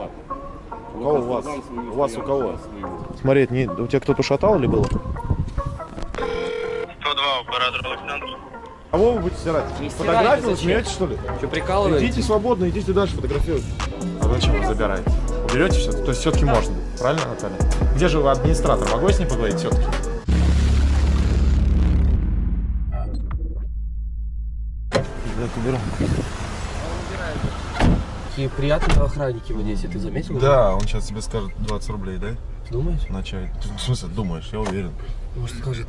бесплатно. У кого у вас? У вас у кого? это не, у тебя кто-то шатал или было? 102, оператор Александр. Кого вы будете стирать? Не Фотографию смеетесь, что ли? Что, прикалываетесь? Идите свободно, идите дальше фотографировать. А зачем вы забираете? Берете все? То есть все-таки можно. Правильно, Наталья? Где же вы администратор? Могу я с ней поговорить все-таки? Так, уберу. Какие приятные охранники вы здесь, ты заметил? Да, он сейчас тебе скажет 20 рублей, да? Думаешь? На чай. Ты, В смысле, думаешь? Я уверен. Может скажет.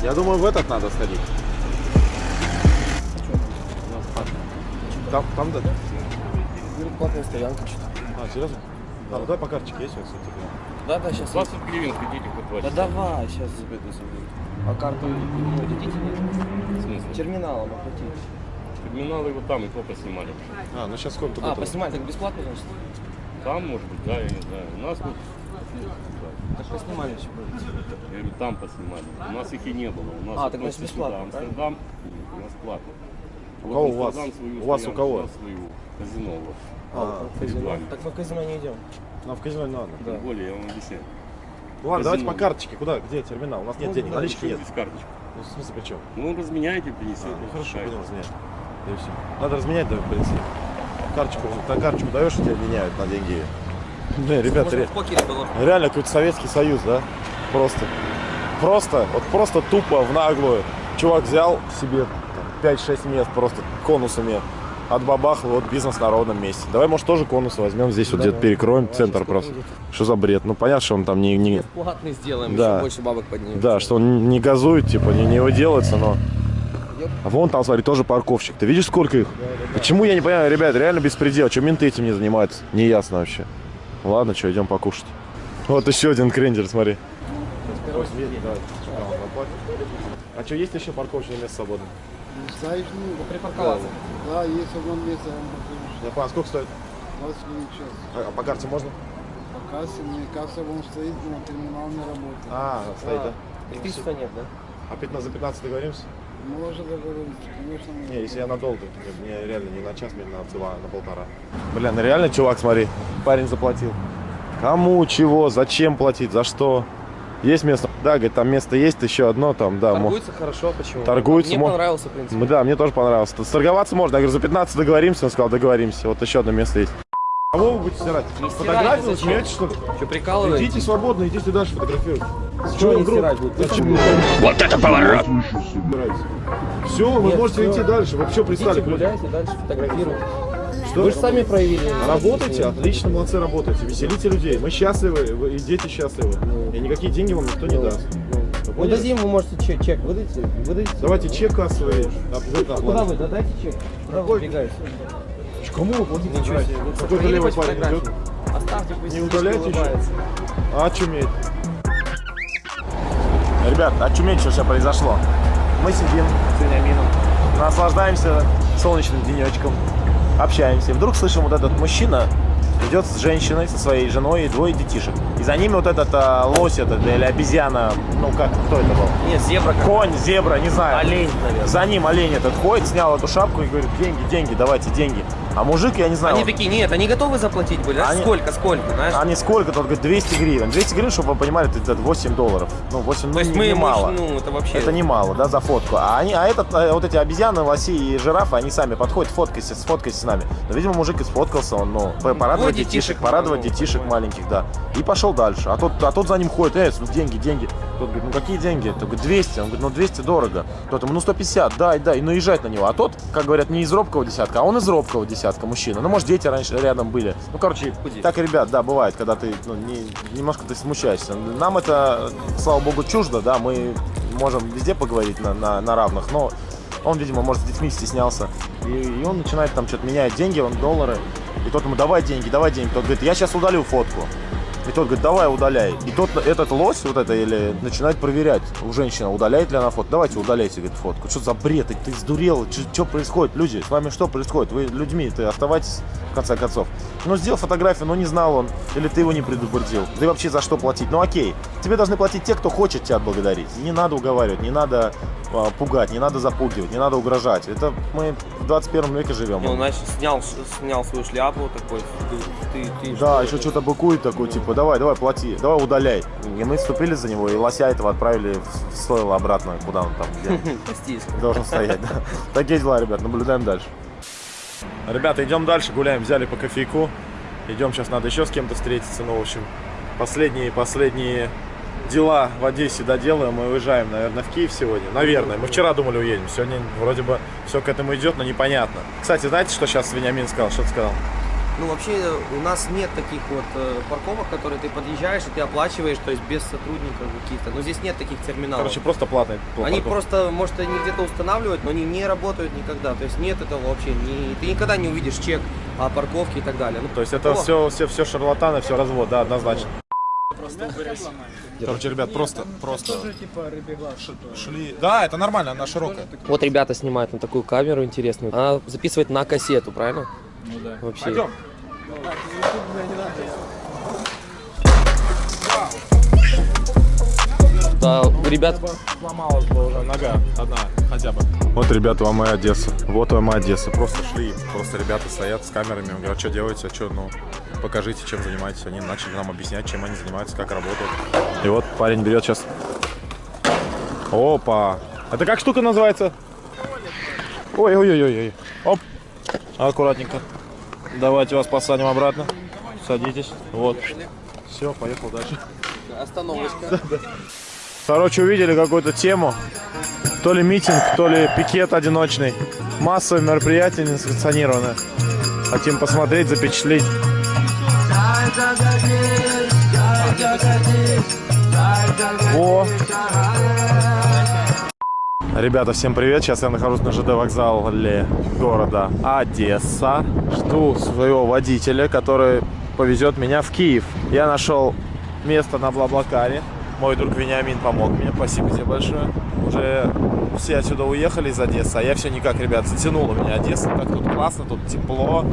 Я думаю, в этот надо сходить. Там, там, да? Платная стоянка что-то. А, серьезно? А, ну давай по карточке есть, вот, кстати. Да, да, сейчас. 20 гривен хотите хоть Да 20? давай, сейчас забеду заберу. А карту дадите нет? В смысле? Терминалом оплатить. Терминалы вот там и то поснимали. А, ну сейчас сколько А, поснимать так бесплатно, значит? Там, может быть, да, я не знаю. У нас вот, Так поснимали все будет. я говорю, там поснимали. У нас их и не было. У нас А, так значит, бесплатно, сюда Амстердам, у нас платно. У кого у вас? У вас у кого? свою. Казино вот. А, в казино. Так мы в казино не идем. нам в казино не надо. Да. Тем более, я вам объясняю. Ну ладно, давайте по карточке. Куда? Где терминал? У нас нет Ну, денег, да, налички нет. без карточки. Ну, в смысле, при чем? Ну, разменяйте, принесите. А, ну хорошо, понял, разменять. Да и все. Надо разменять, да, в принципе. Карточку, на карточку даешь, и тебя меняют на деньги. Не, ребята, ре- реально какой-то Советский Союз, да? Просто. Просто, вот просто тупо, в наглую. Чувак взял себе там, 5-6 мест просто конусами отбабахал, вот бизнес на ровном месте. Давай, может, тоже конусы возьмем здесь, вот где-то перекроем центр просто. Что за бред? Ну, понятно, что он там не, не, Платный сделаем, Да. еще больше бабок поднимем. Да, что он не газует, типа, не, не выделывается, но... А вон там, смотри, тоже парковщик. Ты видишь, сколько их? Почему, я не понимаю, ребят, реально беспредел. Что менты этим не занимаются? Не ясно вообще. Ладно, что, идем покушать. Вот еще один крендер, смотри. А что, есть еще парковочное место свободное? Знаешь, ну, Припарковаться. да, есть одно место, я вам покажу. Я понял, сколько стоит? 20 гривен час. А, а по карте можно? По кассе, мне касса вон стоит, но терминал не работает. А, стоит, да? Электричества нет, да? А 15 за 15 договоримся? Можно договориться, конечно. Не, если я надолго, то мне реально не на час, мне на два, на полтора. Бля, ну реально, чувак, смотри, парень заплатил. Кому, чего, зачем платить, за что? Есть место? Да, говорит, там место есть, еще одно там, да. мо- Торгуется хорошо, почему? Торгуется, Мне мо- понравился, в принципе. Да, мне тоже понравилось. Торговаться можно. Я говорю, за 15 договоримся. Он сказал, договоримся. Вот еще одно место есть. Кого вы будете стирать? Не Фотографию смеетесь, что ли? Что, прикалываетесь? Идите свободно, идите дальше фотографировать. Чего не стирать будут? Вот это поворот! Все, вы Нет, можете всё. идти дальше. Вы что пристали Идите гуляйте, дальше фотографируйте. Что? Вы же сами проявили. Работайте, отлично, молодцы, работайте. Веселите людей. Мы счастливы, вы и дети счастливы. И никакие деньги вам никто не даст. Вы Ну, поняли? дадим, вы можете чек, чек выдайте, выдайте. Давайте чек кассовый. Обязательно Куда вы, да дайте чек. Куда вы убегаете? Кому вы себе. Ну, Какой-то левый парень идет. Оставьте, пусть Не удаляйте еще? улыбается. А очуметь. Ребят, очуметь, что сейчас произошло. Мы сидим с Вениамином, наслаждаемся солнечным денечком, общаемся. И вдруг слышим, вот этот мужчина идет с женщиной, со своей женой и двое детишек. И за ними вот этот а, лось этот, или обезьяна, ну как, кто это был? Нет, зебра. Конь, зебра, не знаю. Олень, наверное. За ним олень этот ходит, снял эту шапку и говорит, деньги, деньги, давайте деньги. А мужик, я не знаю, Они он- такие, нет, они готовы заплатить были. а Они- Сколько, сколько, знаешь? они сколько? Тот говорит, 200 гривен. 200 гривен, чтобы вы понимали, это 8 долларов. Ну, 8, ну, То есть не- мы, немало. ну, это вообще... Это немало, да, за фотку. А они, а этот, э, вот эти обезьяны, лоси и жирафы, они сами подходят, фоткайся, сфоткайся с нами. Но, видимо, мужик и сфоткался, он, ну, по- порадовать Двое детишек, детишек, порадовать ну, детишек такое. маленьких, да. И пошел дальше. А тот, а тот за ним ходит, ну, деньги, деньги. Тот говорит, ну какие деньги? Тот говорит, 200. Он говорит, ну 200 дорого. Тот ему, ну 150, дай, дай. И наезжать на него. А тот, как говорят, не из робкого десятка, а он из робкого десятка, мужчина. Ну, может, дети раньше рядом были. Ну, короче, Худеть. так, ребят, да, бывает, когда ты, ну, не- немножко ты смущаешься. Нам это, слава богу, чуждо, да, мы можем везде поговорить на, на, на равных, но он, видимо, может, с детьми стеснялся. И, и он начинает там что-то менять деньги, он доллары. И тот ему, давай деньги, давай деньги. Тот говорит, я сейчас удалю фотку. И тот говорит, давай удаляй. И тот, этот лось, вот это, или начинает проверять у женщины, удаляет ли она фотку. Давайте удаляйте, говорит, фотку. Что за бред? Ты, ты сдурел? Что происходит? Люди, с вами что происходит? Вы людьми, ты оставайтесь, в конце концов. Ну, сделал фотографию, но не знал он. Или ты его не предупредил. Ты вообще за что платить? Ну, окей. Тебе должны платить те, кто хочет тебя отблагодарить. Не надо уговаривать, не надо а, пугать, не надо запугивать, не надо угрожать. Это мы в 21 веке живем. Ну, значит, снял, снял свою шляпу такой. Ты, ты, ты Да, что еще что-то быкует такой, типа, давай, давай, плати, давай удаляй. И мы вступили за него, и лося этого отправили в в стойло обратно, куда он там, где должен стоять. да. Такие дела, ребят, наблюдаем дальше. Ребята, идем дальше, гуляем, взяли по кофейку. Идем, сейчас надо еще с кем-то встретиться, ну, в общем, последние, последние дела в Одессе доделаем, мы уезжаем, наверное, в Киев сегодня. Наверное, мы вчера думали уедем, сегодня вроде бы все к этому идет, но непонятно. Кстати, знаете, что сейчас Вениамин сказал? Что ты сказал? Ну, вообще, у нас нет таких вот э, парковок, которые ты подъезжаешь и ты оплачиваешь, то есть без сотрудников каких-то. Но здесь нет таких терминалов. Короче, просто платный. Они парковка. просто, может, они где-то устанавливают, но они не работают никогда. То есть нет этого вообще. Не, ты никогда не увидишь чек о парковке и так далее. Ну, То есть это все, все, все шарлатаны, все развод, да, однозначно. Короче, ребят, просто, просто шли. Да, это нормально, она широкая. Вот ребята снимают на такую камеру интересную. Она записывает на кассету, правильно? Ну да. Вообще. Пойдем. Да, у ребят Сломалась бы уже нога одна хотя бы. Вот, ребята, вам моя Одесса. Вот вам моя Одесса. Просто шли, просто ребята стоят с камерами. Говорят, что делаете, а что, ну, покажите, чем занимаетесь. Они начали нам объяснять, чем они занимаются, как работают. И вот парень берет сейчас. Опа. Это как штука называется? Ой-ой-ой-ой. Оп. Аккуратненько. Давайте вас посадим обратно. Садитесь. Вот. Все, поехал дальше. остановочка. Короче, увидели какую-то тему. То ли митинг, то ли пикет одиночный. Массовое мероприятие несанкционированное. Хотим посмотреть, запечатлеть. О! Ребята, всем привет! Сейчас я нахожусь на ЖД вокзале города Одесса. Жду своего водителя, который повезет меня в Киев. Я нашел место на Блаблакаре. Мой друг Вениамин помог мне. Спасибо тебе большое. Уже все отсюда уехали из Одессы, а я все никак, ребят, затянула меня Одесса. Так тут классно, тут тепло.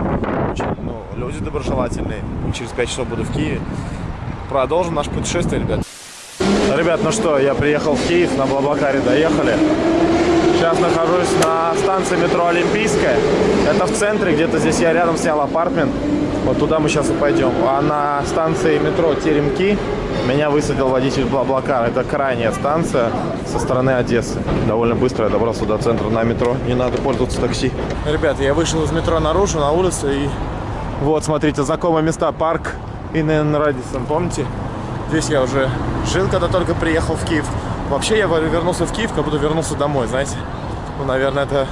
Очень, ну, люди доброжелательные. Через 5 часов буду в Киеве. Продолжим наше путешествие, ребят. Ребят, ну что, я приехал в Киев, на Блаблакаре доехали. Сейчас нахожусь на станции метро Олимпийская. Это в центре, где-то здесь я рядом снял апартмент. Вот туда мы сейчас и пойдем. А на станции метро Теремки меня высадил водитель Блаблакара. Это крайняя станция со стороны Одессы. Довольно быстро я добрался до центра на метро. Не надо пользоваться такси. Ребят, я вышел из метро наружу, на улицу и... Вот, смотрите, знакомые места. Парк Инн Радисон, помните? Здесь я уже жил, когда только приехал в Киев. Вообще я вернулся в Киев, как будто вернулся домой, знаете. Ну, наверное, это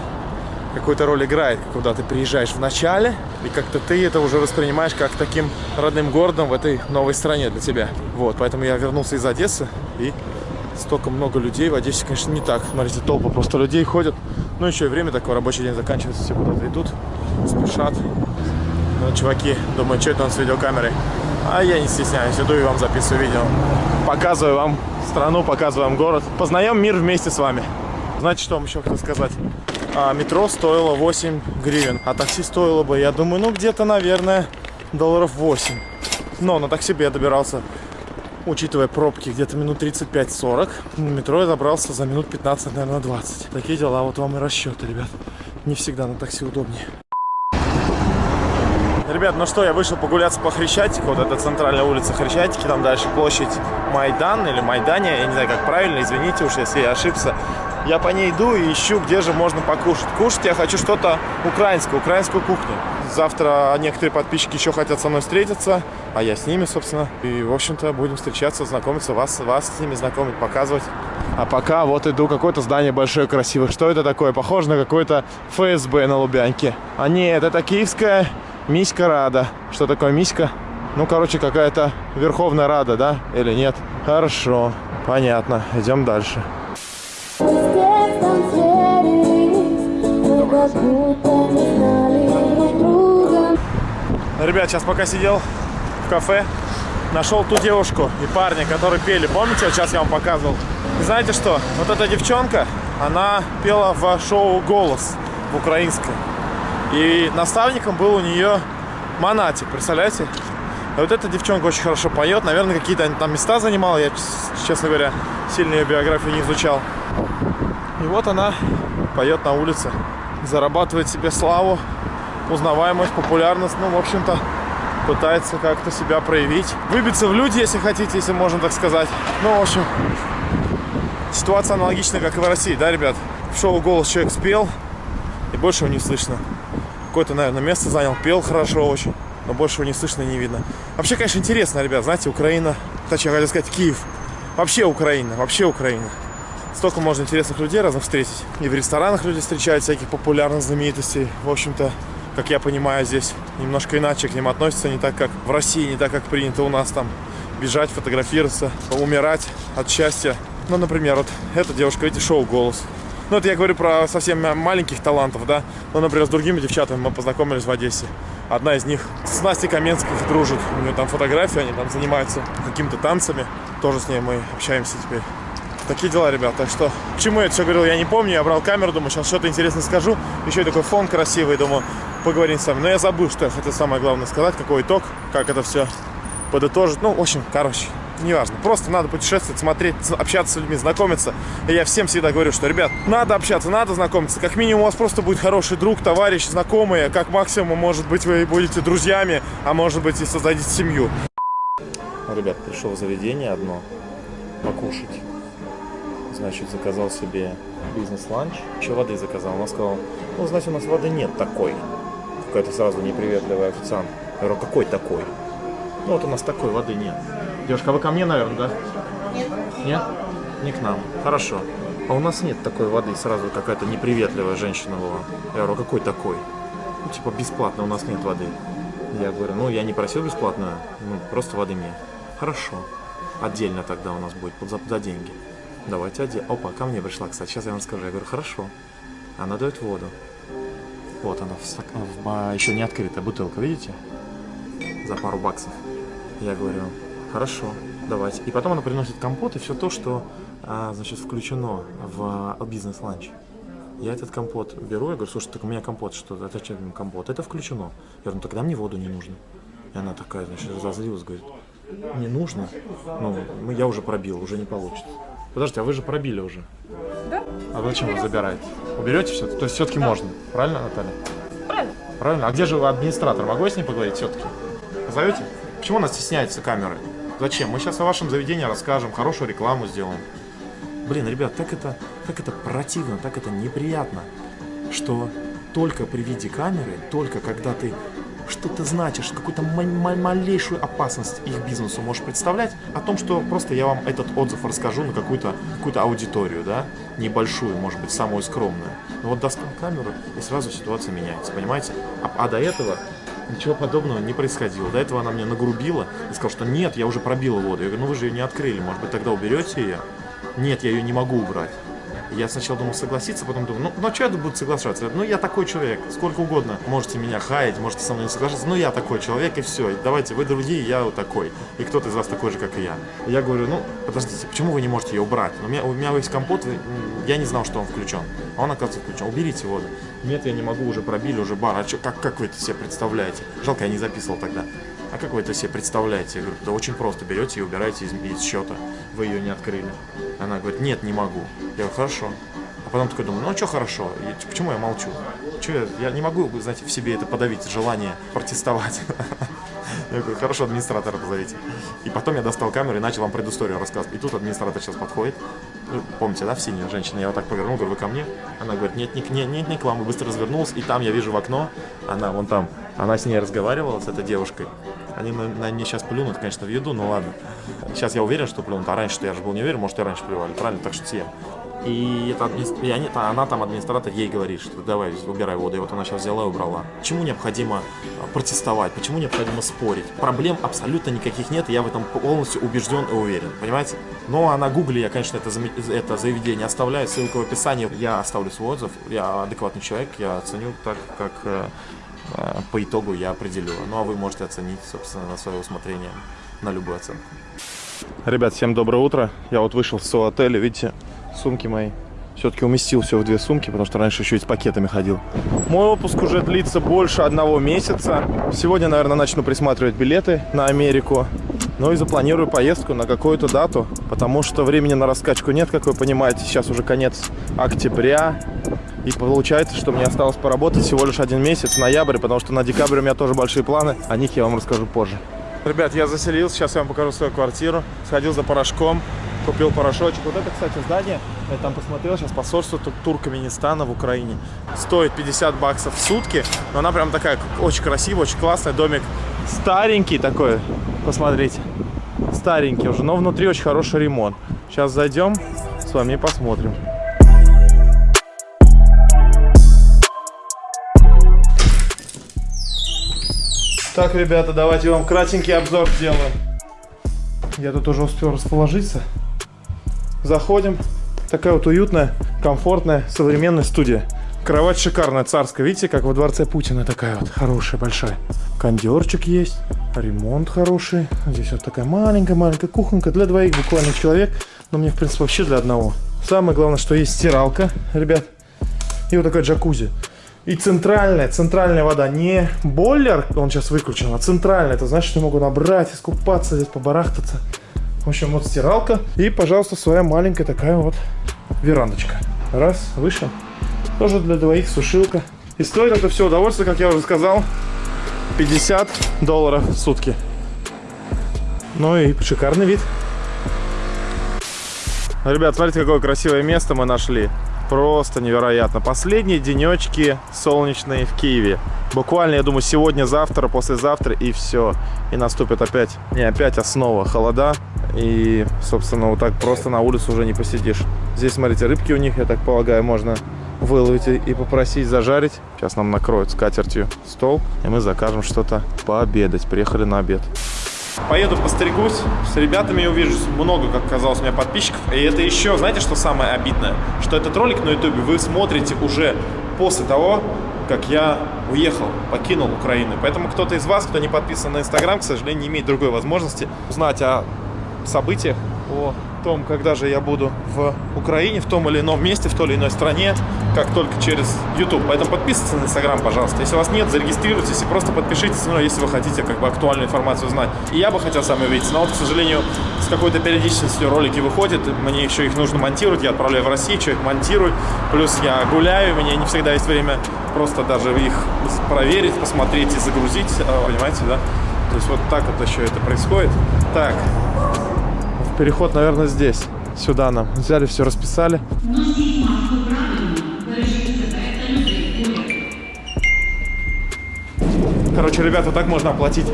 какую-то роль играет, когда ты приезжаешь в начале, и как-то ты это уже воспринимаешь как таким родным городом в этой новой стране для тебя. Вот, поэтому я вернулся из Одессы, и столько много людей в Одессе, конечно, не так. Смотрите, толпа просто людей ходят. Ну, еще и время такое, рабочий день заканчивается, все куда-то идут, спешат. Ну, чуваки, думаю, что это он с видеокамерой. А я не стесняюсь, иду и вам записываю видео. Показываю вам страну, показываю вам город. Познаем мир вместе с вами. Знаете, что вам еще хотел сказать? А, метро стоило 8 гривен, а такси стоило бы, я думаю, ну где-то, наверное, долларов 8. Но на такси бы я добирался, учитывая пробки, где-то минут 35-40. На метро я добрался за минут 15, наверное, 20. Такие дела, вот вам и расчеты, ребят. Не всегда на такси удобнее. Ребят, ну что, я вышел погуляться по Хрещатику. Вот это центральная улица Хрещатики. Там дальше площадь Майдан или Майдане. Я не знаю, как правильно. Извините уж, если я ошибся. Я по ней иду и ищу, где же можно покушать. Кушать я хочу что-то украинское, украинскую кухню. Завтра некоторые подписчики еще хотят со мной встретиться, а я с ними, собственно. И, в общем-то, будем встречаться, знакомиться, вас, вас с ними знакомить, показывать. А пока вот иду, какое-то здание большое, красивое. Что это такое? Похоже на какое-то ФСБ на Лубянке. А нет, это киевская Миська Рада. Что такое Миська? Ну, короче, какая-то Верховная Рада, да? Или нет? Хорошо, понятно. Идем дальше. Друга. Ребят, сейчас пока сидел в кафе, нашел ту девушку и парня, которые пели. Помните, вот сейчас я вам показывал? И знаете что? Вот эта девчонка, она пела в шоу «Голос» в украинском. И наставником был у нее Монатик, представляете? А вот эта девчонка очень хорошо поет. Наверное, какие-то там места занимала. Я, честно говоря, сильно ее биографию не изучал. И вот она поет на улице. Зарабатывает себе славу, узнаваемость, популярность. Ну, в общем-то, пытается как-то себя проявить. Выбиться в люди, если хотите, если можно так сказать. Ну, в общем, ситуация аналогичная, как и в России, да, ребят? В шоу «Голос» человек спел, и больше его не слышно. Какое-то, наверное, место занял, пел хорошо очень, но больше его не слышно и не видно. Вообще, конечно, интересно, ребят, знаете, Украина, точнее, хотел сказать, Киев. Вообще Украина, вообще Украина. Столько можно интересных людей разных встретить. И в ресторанах люди встречают всяких популярных знаменитостей. В общем-то, как я понимаю, здесь немножко иначе к ним относятся, не так, как в России, не так, как принято у нас там бежать, фотографироваться, умирать от счастья. Ну, например, вот эта девушка, видите, шоу «Голос». Ну, это я говорю про совсем маленьких талантов, да. Ну, например, с другими девчатами мы познакомились в Одессе. Одна из них с Настей Каменской дружит. У нее там фотографии, они там занимаются какими-то танцами. Тоже с ней мы общаемся теперь. Такие дела, ребят. Так что, к чему я это все говорил, я не помню. Я брал камеру, думаю, сейчас что-то интересное скажу. Еще и такой фон красивый, думаю, поговорим с вами. Но я забыл, что я хотел самое главное сказать, какой итог, как это все подытожить. Ну, в общем, короче, неважно. Просто надо путешествовать, смотреть, общаться с людьми, знакомиться. И я всем всегда говорю, что, ребят, надо общаться, надо знакомиться. Как минимум у вас просто будет хороший друг, товарищ, знакомые. Как максимум, может быть, вы будете друзьями, а может быть и создадите семью. Ребят, пришел в заведение одно покушать. Значит, заказал себе бизнес-ланч. Еще воды заказал. Она сказала, ну, значит, у нас воды нет такой. Какая-то сразу неприветливая официант. Я говорю, какой такой? Ну, вот у нас такой воды нет. Девушка, а вы ко мне, наверное, да? Нет. Нет? Не к нам. Хорошо. А у нас нет такой воды. Сразу какая-то неприветливая женщина была. Я говорю, «А какой такой? Ну, типа, бесплатно, у нас нет воды. Я говорю, ну, я не просил бесплатную, ну, просто воды мне. Хорошо. Отдельно тогда у нас будет, за, за деньги. Давайте отдельно. Опа, ко мне пришла, кстати, сейчас я вам скажу. Я говорю, хорошо. Она дает воду. Вот она, в стак... в... еще не открытая бутылка, видите? За пару баксов. Я говорю, хорошо, давайте. И потом она приносит компот и все то, что, а, значит, включено в а, бизнес-ланч. Я этот компот беру, я говорю, слушай, так у меня компот, что это что, компот? Это включено. Я говорю, ну тогда мне воду не нужно. И она такая, значит, разозлилась, говорит, не нужно. Ну, я уже пробил, уже не получится. Подождите, а вы же пробили уже. Да. А зачем вы забираете? Уберете все? То есть все-таки можно, правильно, Наталья? Правильно. Правильно? А где же администратор? Могу я с ней поговорить все-таки? Позовете? Почему она стесняется камеры? Зачем? Мы сейчас о вашем заведении расскажем, хорошую рекламу сделаем. Блин, ребят, так это, так это противно, так это неприятно, что только при виде камеры, только когда ты что-то значишь, какую-то ма- ма- малейшую опасность их бизнесу можешь представлять, о том, что просто я вам этот отзыв расскажу на какую-то какую аудиторию, да, небольшую, может быть, самую скромную. Но вот достал камеру, и сразу ситуация меняется, понимаете? А, а до этого ничего подобного не происходило. До этого она мне нагрубила и сказала, что нет, я уже пробила воду. Я говорю, ну вы же ее не открыли, может быть, тогда уберете ее? Нет, я ее не могу убрать. Я сначала думал согласиться, потом думаю, ну, ну а что я буду соглашаться? Ну, я такой человек, сколько угодно. Можете меня хаять, можете со мной не соглашаться, но я такой человек, и все. Давайте, вы другие, я вот такой. И кто-то из вас такой же, как и я. Я говорю, ну, подождите, почему вы не можете ее убрать? У меня, у меня есть компот, я не знал, что он включен. А он, оказывается, включен. Уберите воду. Нет, я не могу, уже пробили, уже бар. А чё, как, как вы это себе представляете? Жалко, я не записывал тогда. А как вы это себе представляете? Я говорю, да очень просто. Берете и убираете из, из счета. Вы ее не открыли. Она говорит, нет, не могу. Я говорю, хорошо. А потом такой думаю, ну а что хорошо? И почему я молчу? Чё я, я не могу, знаете, в себе это подавить, желание протестовать. Я говорю, хорошо, администратора позовите. И потом я достал камеру и начал вам предысторию рассказывать. И тут администратор сейчас подходит. Ну, Помните, да, в синюю женщина? Я вот так повернул, говорю, вы ко мне? Она говорит, нет, нет, нет, нет, не к вам. И быстро развернулась. И там я вижу в окно, она вон там, она с ней разговаривала, с этой девушкой. Они на, на мне сейчас плюнут, конечно, в еду, но ладно. Сейчас я уверен, что плюнут, а раньше-то я же был не уверен, может, и раньше плевали, правильно? Так что съем. И, это админис- и они, та- она там, администратор, ей говорит, что давай, убирай воду. И вот она сейчас взяла и убрала. Почему необходимо а, протестовать? Почему необходимо спорить? Проблем абсолютно никаких нет, и я в этом полностью убежден и уверен. Понимаете? Но на гугле я, конечно, это, заме- это заведение оставляю, ссылка в описании. Я оставлю свой отзыв. Я адекватный человек, я оценю так, как э, э, по итогу я определю. Ну а вы можете оценить, собственно, на свое усмотрение, на любую оценку. Ребят, всем доброе утро. Я вот вышел с отеля, видите, сумки мои Все-таки уместил все в две сумки, потому что раньше еще и с пакетами ходил. Мой отпуск уже длится больше одного месяца. Сегодня, наверное, начну присматривать билеты на Америку. Ну и запланирую поездку на какую-то дату, потому что времени на раскачку нет, как вы понимаете. Сейчас уже конец октября. И получается, что мне осталось поработать всего лишь один месяц, ноябрь, потому что на декабрь у меня тоже большие планы. О них я вам расскажу позже. Ребят, я заселился, сейчас я вам покажу свою квартиру. Сходил за порошком, купил порошочек. Вот это, кстати, здание, я там посмотрел, сейчас посольство Тур- Туркменистана в Украине. Стоит 50 баксов в сутки, но она прям такая очень красивая, очень классная. Домик старенький такой, посмотрите. Старенький уже, но внутри очень хороший ремонт. Сейчас зайдем с вами и посмотрим. Так, ребята, давайте вам кратенький обзор сделаем. Я тут уже успел расположиться. Заходим. Такая вот уютная, комфортная, современная студия. Кровать шикарная, царская. Видите, как во дворце Путина такая вот хорошая, большая. Кондерчик есть, ремонт хороший. Здесь вот такая маленькая-маленькая кухонька для двоих буквально человек. Но мне, в принципе, вообще для одного. Самое главное, что есть стиралка, ребят. И вот такая джакузи. И центральная, центральная вода, не бойлер, он сейчас выключен, а центральная. Это значит, что я могу набрать, искупаться, здесь побарахтаться. В общем, вот стиралка. И, пожалуйста, своя маленькая такая вот верандочка. Раз, вышел. Тоже для двоих сушилка. И стоит это все удовольствие, как я уже сказал, 50 долларов в сутки. Ну и шикарный вид. Ребят, смотрите, какое красивое место мы нашли. Просто невероятно. Последние денечки солнечные в Киеве. Буквально, я думаю, сегодня, завтра, послезавтра и все. И наступит опять, не опять, а снова холода. И, собственно, вот так просто на улицу уже не посидишь. Здесь, смотрите, рыбки у них, я так полагаю, можно выловить и попросить зажарить. Сейчас нам накроют скатертью стол, и мы закажем что-то пообедать. Приехали на обед. Поеду постригусь, с ребятами увижусь. Много, как казалось, у меня подписчиков. И это еще, знаете, что самое обидное? Что этот ролик на ютубе вы смотрите уже после того, как я уехал, покинул Украину. Поэтому кто-то из вас, кто не подписан на Инстаграм, к сожалению, не имеет другой возможности узнать о событиях, о том, когда же я буду в Украине, в том или ином месте, в той или иной стране, как только через YouTube. Поэтому подписывайтесь на Инстаграм, пожалуйста. Если у вас нет, зарегистрируйтесь и просто подпишитесь, ну, если вы хотите как бы актуальную информацию знать. И я бы хотел с вами увидеться, но вот, к сожалению, с какой-то периодичностью ролики выходят, мне еще их нужно монтировать, я отправляю в Россию, что их монтирую, плюс я гуляю, у меня не всегда есть время просто даже их проверить, посмотреть и загрузить, а, понимаете, да? То есть вот так вот еще это происходит. Так, переход, наверное, здесь. Сюда нам. Взяли, все расписали. Короче, ребята, так можно оплатить.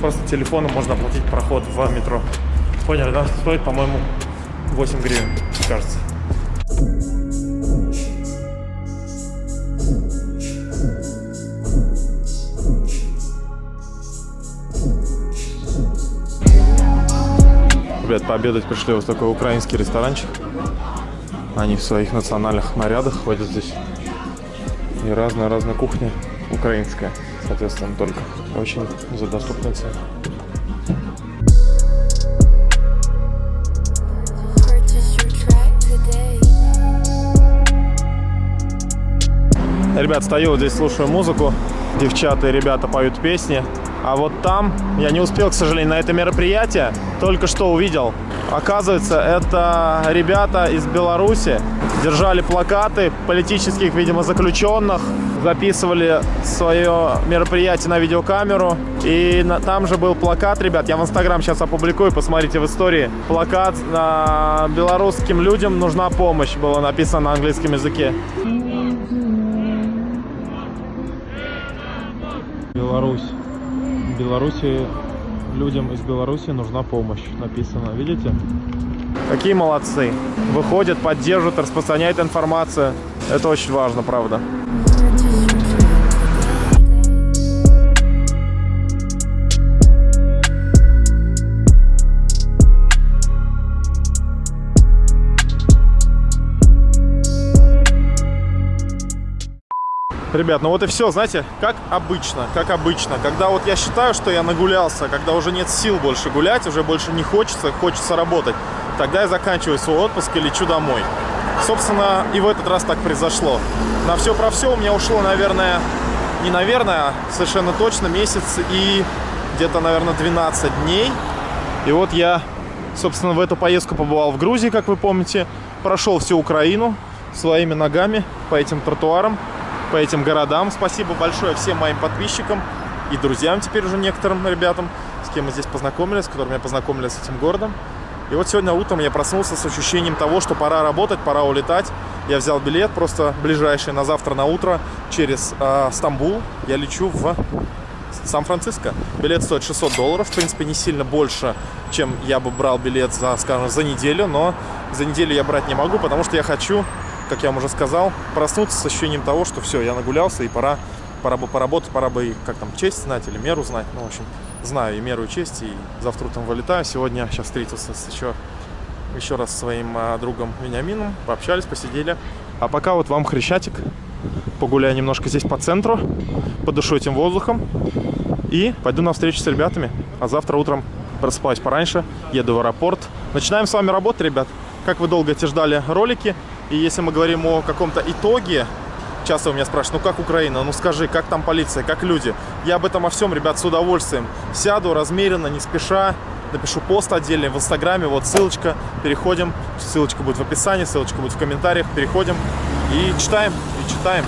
Просто телефоном можно оплатить проход в метро. Поняли, да? Стоит, по-моему, 8 гривен, кажется. Пообедать пришли вот такой украинский ресторанчик. Они в своих национальных нарядах ходят здесь. И разная-разная кухня украинская, соответственно, только очень за доступные цены. Ребят, стою вот здесь, слушаю музыку. Девчата и ребята поют песни. А вот там, я не успел, к сожалению, на это мероприятие. Только что увидел. Оказывается, это ребята из Беларуси. Держали плакаты политических, видимо, заключенных. Записывали свое мероприятие на видеокамеру. И на- там же был плакат, ребят, я в Инстаграм сейчас опубликую, посмотрите в истории. Плакат на белорусским людям нужна помощь, было написано на английском языке. Беларусь. Беларуси людям из Беларуси нужна помощь. Написано, видите? Какие молодцы. Выходят, поддерживают, распространяют информацию. Это очень важно, правда. Ребят, ну вот и все, знаете, как обычно, как обычно. Когда вот я считаю, что я нагулялся, когда уже нет сил больше гулять, уже больше не хочется, хочется работать, тогда я заканчиваю свой отпуск и лечу домой. Собственно, и в этот раз так произошло. На все про все у меня ушло, наверное, не наверное, а совершенно точно месяц и где-то, наверное, 12 дней. И вот я, собственно, в эту поездку побывал в Грузии, как вы помните. Прошел всю Украину своими ногами по этим тротуарам, по этим городам. Спасибо большое всем моим подписчикам и друзьям теперь уже некоторым ребятам, с кем мы здесь познакомились, с которыми я познакомились с этим городом. И вот сегодня утром я проснулся с ощущением того, что пора работать, пора улетать. Я взял билет просто ближайший на завтра на утро через э, Стамбул. Я лечу в Сан-Франциско. Билет стоит 600 долларов, в принципе, не сильно больше, чем я бы брал билет за, скажем, за неделю, но за неделю я брать не могу, потому что я хочу, как я вам уже сказал, проснуться с ощущением того, что все, я нагулялся и пора, пора бы поработать, пора бы как там честь знать или меру знать. Ну, в общем, знаю и меру, и честь, и завтра утром вылетаю. Сегодня сейчас встретился с еще, еще раз своим а, другом Вениамином, пообщались, посидели. А пока вот вам хрещатик, погуляю немножко здесь по центру, подышу этим воздухом и пойду на встречу с ребятами. А завтра утром просыпаюсь пораньше, еду в аэропорт. Начинаем с вами работать, ребят. Как вы долго эти ждали ролики. И если мы говорим о каком-то итоге, часто у меня спрашивают, ну как Украина, ну скажи, как там полиция, как люди. Я об этом о всем, ребят, с удовольствием. Сяду размеренно, не спеша, напишу пост отдельный в Инстаграме, вот ссылочка, переходим. Ссылочка будет в описании, ссылочка будет в комментариях, переходим и читаем, и читаем.